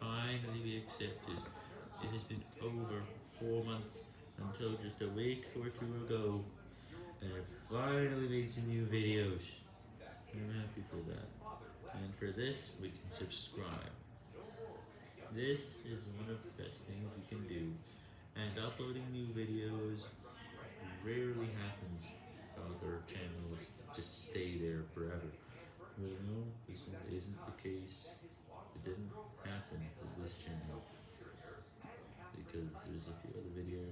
finally be accepted. It has been over four months until just a week or two ago, and I've finally made some new videos. I'm happy for that. And for this, we can subscribe. This is one of the best things you can do, and uploading new videos rarely happens. Other channels just stay there forever. Well, no, this one isn't the case. There's a few other videos